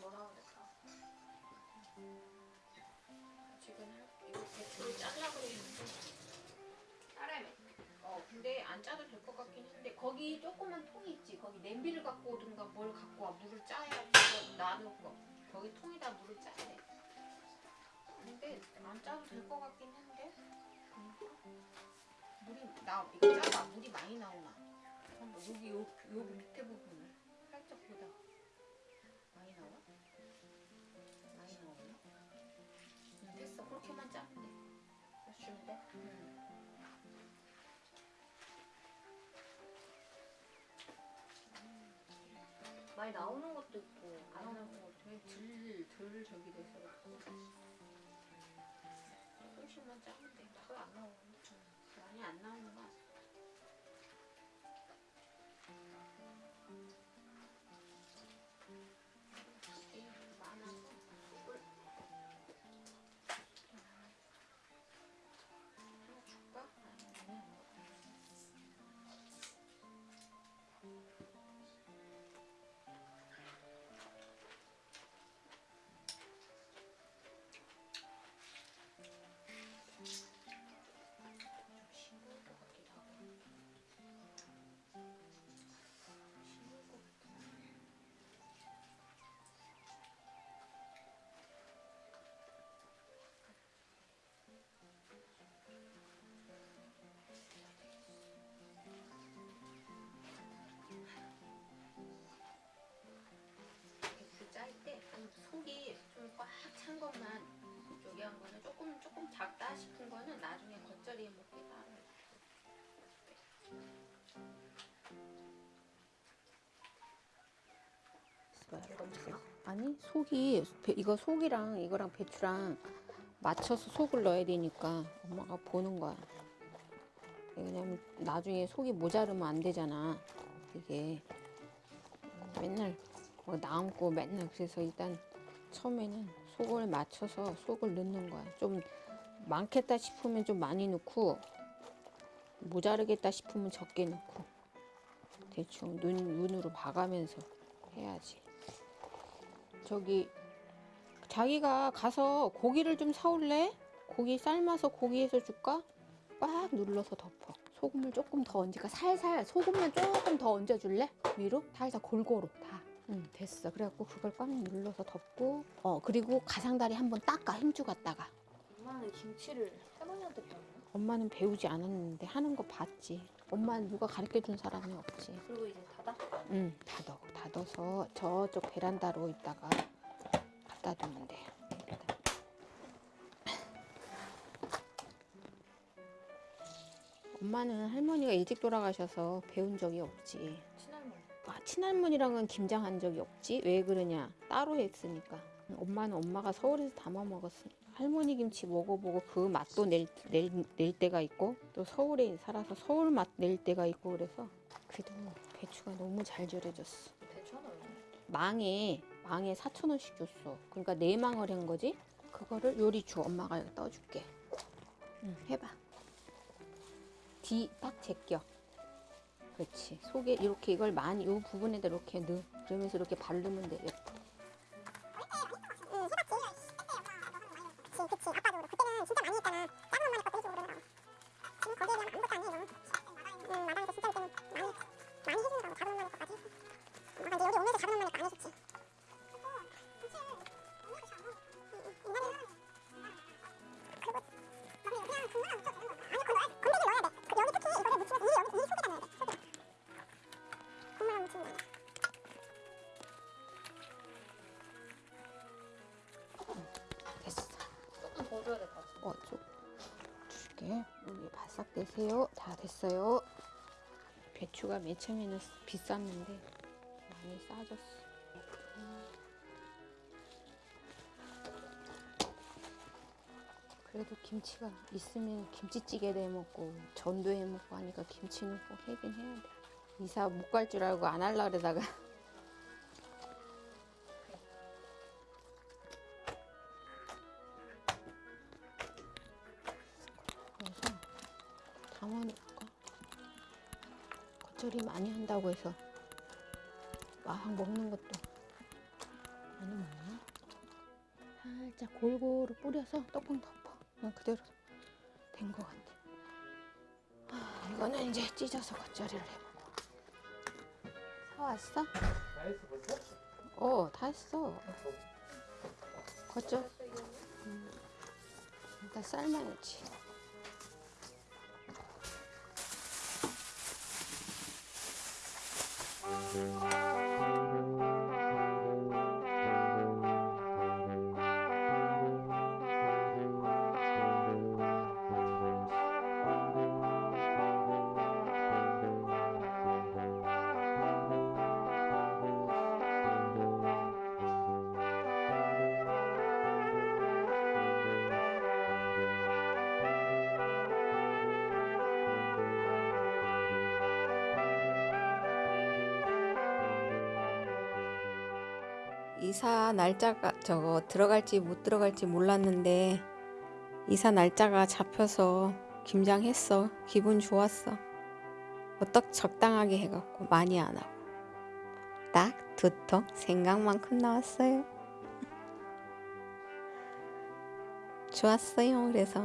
뭐라고 그럴까? 지금 할- 이거 배추를 짜려고 했는데 따라해. 어 근데 안 짜도 될 것 같긴 한데 거기 조그만 통이 있지. 거기 냄비를 갖고 오든가 뭘 갖고 와 물을 짜야 그거 나누고 거기 통에다 물을 짜야 돼. 근데 안 짜도 될 것 같긴 한데 물이 나 이거 짜봐 물이 많이 나오나? 한번 여기 밑에 부분을 살짝 보다 많이 나와? 많이 나오나? 응, 됐어 그렇게만 짜면 돼. 그래서 주면 돼? 응. 많이 나오는 것도 있고 안 나오는 거 되게 덜, 덜 저기 돼서 조금씩만 짜면 돼. 더안 나오는데 많이 안 나오는 거 같아. 것만 저기 한 거는 조금 조금 작다 싶은 거는 나중에 겉절이에 먹기 따로 아니 속이 배- 이거 속이랑 이거랑 배추랑 맞춰서 속을 넣어야 되니까 엄마가 보는 거야. 왜냐면 나중에 속이 모자르면 안 되잖아. 이게 맨날 뭐 남고 맨날 그래서 일단 처음에는 속을 맞춰서 속을 넣는 거야. 좀 많겠다 싶으면 좀 많이 넣고 모자르겠다 싶으면 적게 넣고 대충 눈 눈으로 봐가면서 해야지. 저기 자기가 가서 고기를 좀 사올래? 고기 삶아서 고기에서 줄까? 꽉 눌러서 덮어. 소금을 조금 더 얹을까? 살살 소금만 조금 더 얹어줄래? 위로? 살살 골고루 다. 응 됐어. 그래갖고 그걸 꽉 눌러서 덮고 어 그리고 가상다리 한번 닦아 힘주 갔다가 엄마는 김치를 할머니한테 배웠나? 엄마는 배우지 않았는데 하는 거 봤지. 엄마는 누가 가르쳐 준 사람이 없지. 그리고 이제 닫아? 응, 닫어. 닫아서 저쪽 베란다로 있다가 갖다 두면 돼. 엄마는 할머니가 일찍 돌아가셔서 배운 적이 없지. 친할머니 아, 친할머니랑은 김장한 적이 없지. 왜 그러냐? 따로 했으니까. 엄마는 엄마가 서울에서 담아 먹었으니까. 할머니 김치 먹어보고 그 맛도 낼, 낼, 낼 때가 있고 또 서울에 살아서 서울 맛 낼 때가 있고 그래서 그래도 배추가 너무 잘 절여졌어. 배추 하나? 망에 망에 4천 원씩 줬어. 그러니까 네 망을 한 거지. 그거를 요리 주 엄마가 여기 떠줄게. 응, 해봐. 뒤 딱 제껴. 그렇지. 속에 이렇게 이걸 많이 이 부분에다 이렇게 넣어. 그러면서 이렇게 바르면 돼. 예뻐. 응 마당에서 진짜 많이 많이 해주더라고 작은 엄마네 것까지 어, 좀 줄게. 여기 바싹 내세요. 다 됐어요. 배추가 맨 처음에는 비쌌는데 많이 싸졌어. 그래도 김치가 있으면 김치찌개 내 먹고 전도 해 먹고 하니까 김치는 꼭 해긴 해야 돼. 이사 못 갈 줄 알고 안 할라 그러다가 담아놓을까? 겉절이 많이 한다고 해서 막 먹는 것도 많이 먹나? 살짝 골고루 뿌려서 뚜껑 덮어. 그냥 그대로 된 것 같아. 아, 이거는 이제 찢어서 겉절이를 해보고. 사왔어? 다 했어 벌써? 어, 다 했어. 겉절. 음. 일단 삶아야지. 이사 날짜가 저거 들어갈지 못 들어갈지 몰랐는데 이사 날짜가 잡혀서 김장했어. 기분 좋았어. 어떡 적당하게 해갖고 많이 안 하고 딱 두통 생각만큼 나왔어요. 좋았어요. 그래서